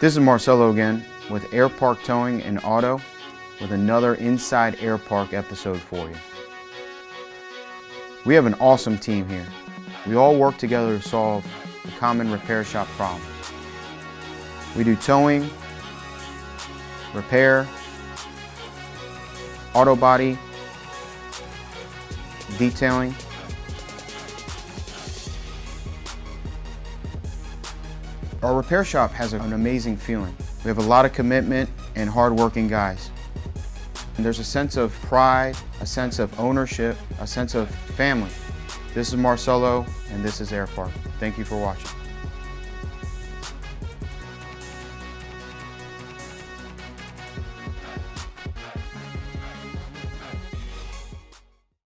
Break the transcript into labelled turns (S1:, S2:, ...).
S1: This is Marcelo again with Air Park Towing and Auto with another Inside Air Park episode for you. We have an awesome team here. We all work together to solve the common repair shop problems. We do towing, repair, auto body, detailing, Our repair shop has an amazing feeling. We have a lot of commitment and hardworking guys. And there's a sense of pride, a sense of ownership, a sense of family. This is Marcelo, and this is Air Park. Thank you for watching.